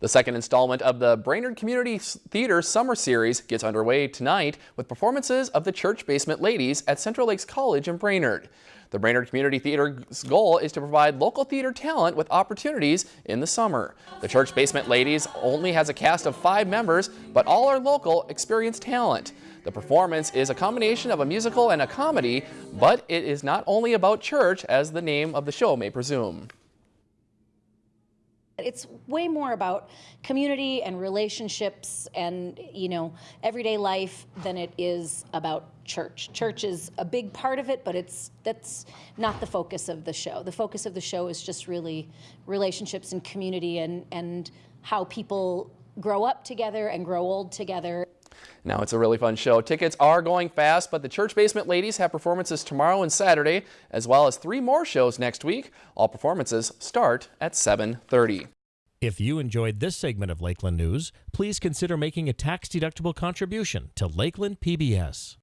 The second installment of the Brainerd Community Theater Summer Series gets underway tonight with performances of the Church Basement Ladies at Central Lakes College in Brainerd. The Brainerd Community Theater's goal is to provide local theater talent with opportunities in the summer. The Church Basement Ladies only has a cast of five members, but all are local, experienced talent. The performance is a combination of a musical and a comedy, but it is not only about church as the name of the show may presume. It's way more about community and relationships and, you know, everyday life than it is about church. Church is a big part of it, but it's that's not the focus of the show. The focus of the show is just really relationships and community and and how people grow up together and grow old together. Now it's a really fun show. Tickets are going fast, but the Church Basement Ladies have performances tomorrow and Saturday, as well as three more shows next week. All performances start at 7.30. If you enjoyed this segment of Lakeland News, please consider making a tax-deductible contribution to Lakeland PBS.